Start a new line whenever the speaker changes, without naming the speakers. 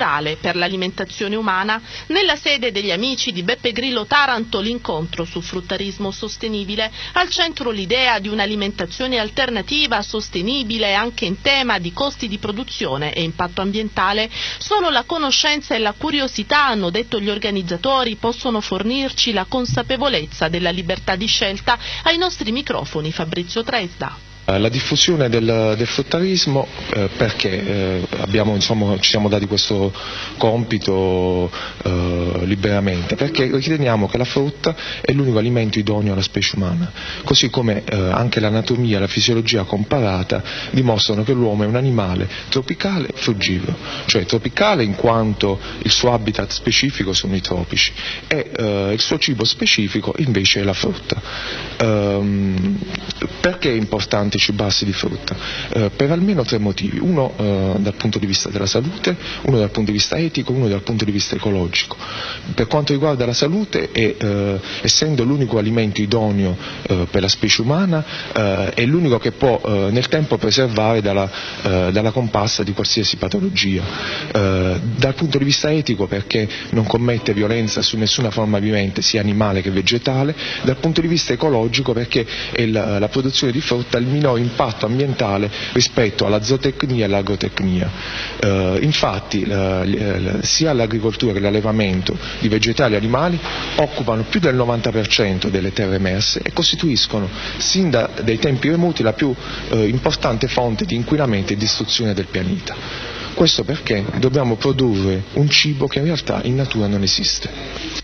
naturale per l'alimentazione umana, nella sede degli amici di Beppe Grillo Taranto l'incontro su fruttarismo sostenibile, al centro l'idea di un'alimentazione alternativa, sostenibile anche in tema di costi di produzione e impatto ambientale, solo la conoscenza e la curiosità, hanno detto gli organizzatori, possono fornirci la consapevolezza della libertà di scelta. Ai nostri microfoni Fabrizio Tresda.
Eh, la diffusione del, del fruttarismo eh, perché eh, abbiamo, insomma, ci siamo dati questo compito eh, liberamente? Perché riteniamo che la frutta è l'unico alimento idoneo alla specie umana, così come eh, anche l'anatomia e la fisiologia comparata dimostrano che l'uomo è un animale tropicale frugivoro, cioè tropicale in quanto il suo habitat specifico sono i tropici e eh, il suo cibo specifico invece è la frutta. Ehm, perché è importante cibarsi di frutta? Eh, per almeno tre motivi, uno eh, dal punto di vista della salute, uno dal punto di vista etico, uno dal punto di vista ecologico. Per quanto riguarda la salute, è, eh, essendo l'unico alimento idoneo eh, per la specie umana, eh, è l'unico che può eh, nel tempo preservare dalla, dalla, comparsa di qualsiasi patologia. dal punto di vista etico perché non commette violenza su nessuna forma vivente, sia animale che vegetale, dal punto di vista ecologico perché la, la produzione di frutta il minor impatto ambientale rispetto alla zootecnia e all'agrotecnia. Eh, infatti eh, sia l'agricoltura che l'allevamento di vegetali e animali occupano più del 90% delle terre emerse e costituiscono sin da, dai tempi remoti la più eh, importante fonte di inquinamento e distruzione del pianeta. Questo perché dobbiamo produrre un cibo che in realtà in natura non esiste.